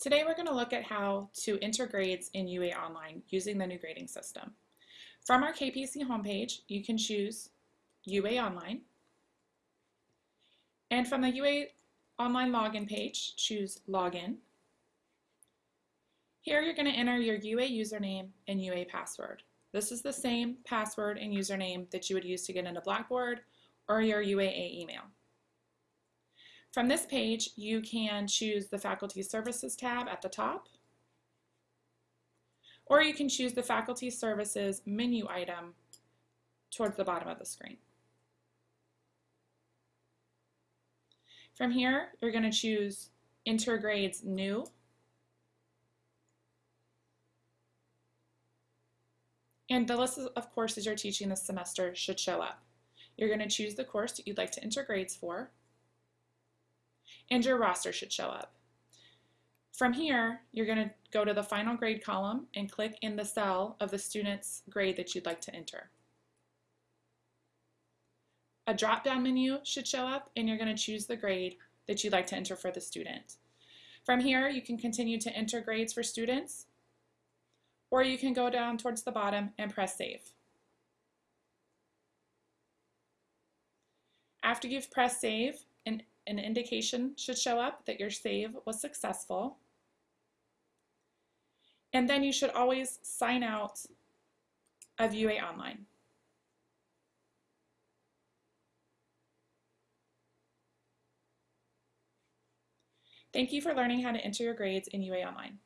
Today we're going to look at how to enter grades in UA Online using the new grading system. From our KPC homepage, you can choose UA Online. And from the UA Online login page, choose Login. Here you're going to enter your UA username and UA password. This is the same password and username that you would use to get into Blackboard or your UAA email. From this page, you can choose the Faculty Services tab at the top, or you can choose the Faculty Services menu item towards the bottom of the screen. From here, you're going to choose Enter Grades New. And the list of courses you're teaching this semester should show up. You're going to choose the course that you'd like to enter grades for and your roster should show up. From here, you're going to go to the final grade column and click in the cell of the student's grade that you'd like to enter. A drop-down menu should show up and you're going to choose the grade that you'd like to enter for the student. From here, you can continue to enter grades for students, or you can go down towards the bottom and press Save. After you've pressed Save, an an indication should show up that your save was successful. And then you should always sign out of UA Online. Thank you for learning how to enter your grades in UA Online.